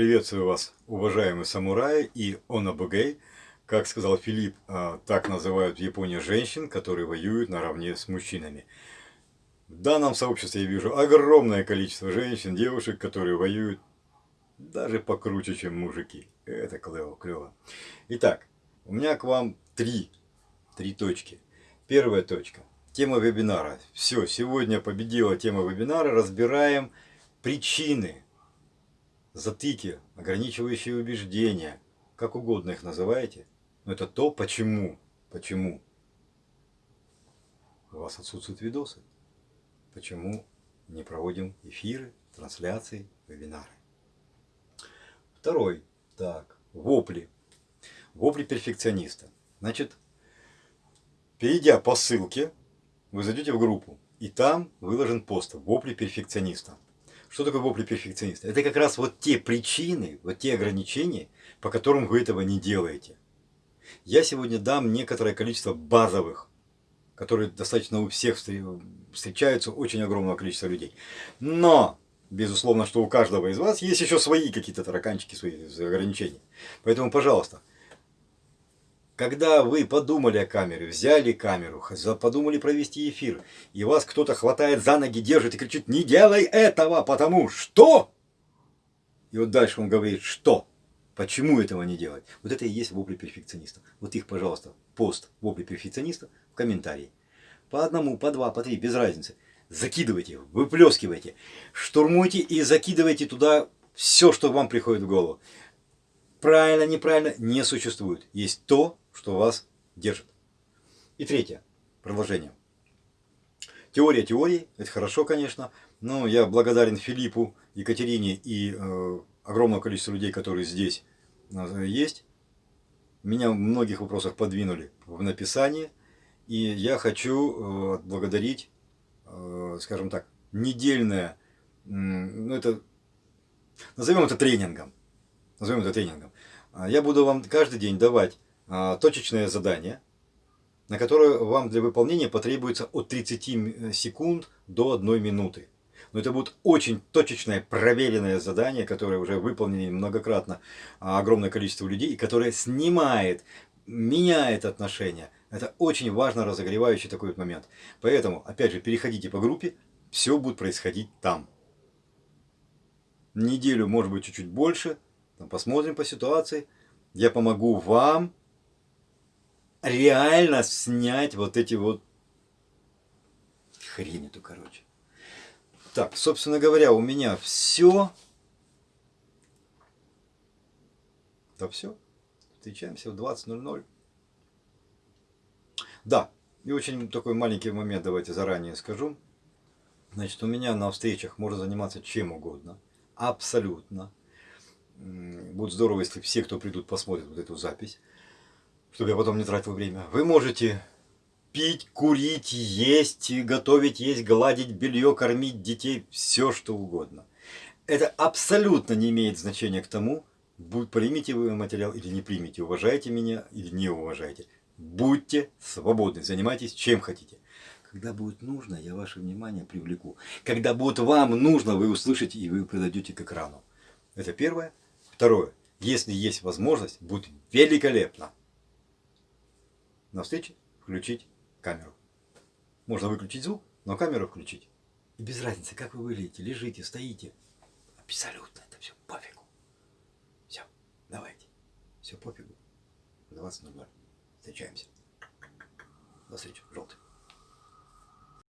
Приветствую вас, уважаемые самураи и онабугей. Как сказал Филипп, а, так называют в Японии женщин, которые воюют наравне с мужчинами. В данном сообществе я вижу огромное количество женщин, девушек, которые воюют даже покруче, чем мужики. Это клево, клево. Итак, у меня к вам три, три точки. Первая точка. Тема вебинара. Все, сегодня победила тема вебинара. Разбираем причины, затыки, ограничивающие убеждения, как угодно их называете. Но это то, почему, почему у вас отсутствуют видосы. Почему не проводим эфиры, трансляции, вебинары. Второй. Так, вопли. Вопли перфекциониста. Значит, перейдя по ссылке, вы зайдете в группу, и там выложен пост «Вопли перфекциониста». Что такое вопли перфекциониста? Это как раз вот те причины, вот те ограничения, по которым вы этого не делаете. Я сегодня дам некоторое количество базовых, которые достаточно у всех встречаются, очень огромного количества людей. Но, безусловно, что у каждого из вас есть еще свои какие-то тараканчики, свои ограничения. Поэтому, пожалуйста, когда вы подумали о камере, взяли камеру, подумали провести эфир, и вас кто-то хватает за ноги, держит и кричит, не делай этого, потому что... И вот дальше он говорит, что? Почему этого не делать? Вот это и есть вопли перфекциониста. Вот их, пожалуйста, пост вопли перфекциониста в комментарии. По одному, по два, по три, без разницы. Закидывайте, выплескивайте, штурмуйте и закидывайте туда все, что вам приходит в голову. Правильно, неправильно, не существует. Есть то, что вас держит. И третье, продолжение. Теория теории, это хорошо, конечно, но я благодарен Филиппу, Екатерине и э, огромному количеству людей, которые здесь э, есть. Меня в многих вопросах подвинули в написании, и я хочу э, отблагодарить, э, скажем так, недельное, ну это, назовем это тренингом, назовем это тренингом. Я буду вам каждый день давать точечное задание, на которое вам для выполнения потребуется от 30 секунд до 1 минуты. Но это будет очень точечное, проверенное задание, которое уже выполнено многократно а, огромное количество людей, и которое снимает, меняет отношения. Это очень важно разогревающий такой вот момент. Поэтому, опять же, переходите по группе, все будет происходить там. Неделю, может быть, чуть-чуть больше, посмотрим по ситуации. Я помогу вам реально снять вот эти вот хрень эту, короче. Так, собственно говоря, у меня все. Да все. Встречаемся в 20.00. Да, и очень такой маленький момент, давайте заранее скажу. Значит, у меня на встречах можно заниматься чем угодно. Абсолютно. Будет здорово, если все, кто придут, посмотрят вот эту запись чтобы я потом не тратил время. Вы можете пить, курить, есть, готовить, есть, гладить белье, кормить детей, все что угодно. Это абсолютно не имеет значения к тому, примите вы материал или не примите, уважаете меня или не уважаете. Будьте свободны, занимайтесь чем хотите. Когда будет нужно, я ваше внимание привлеку. Когда будет вам нужно, вы услышите и вы подойдете к экрану. Это первое. Второе. Если есть возможность, будет великолепно на встрече включить камеру. Можно выключить звук, но камеру включить. И без разницы, как вы выглядите, лежите, стоите. Абсолютно это все пофигу. Все, давайте. Все пофигу. 20.00. Встречаемся. До встречи. Желтый.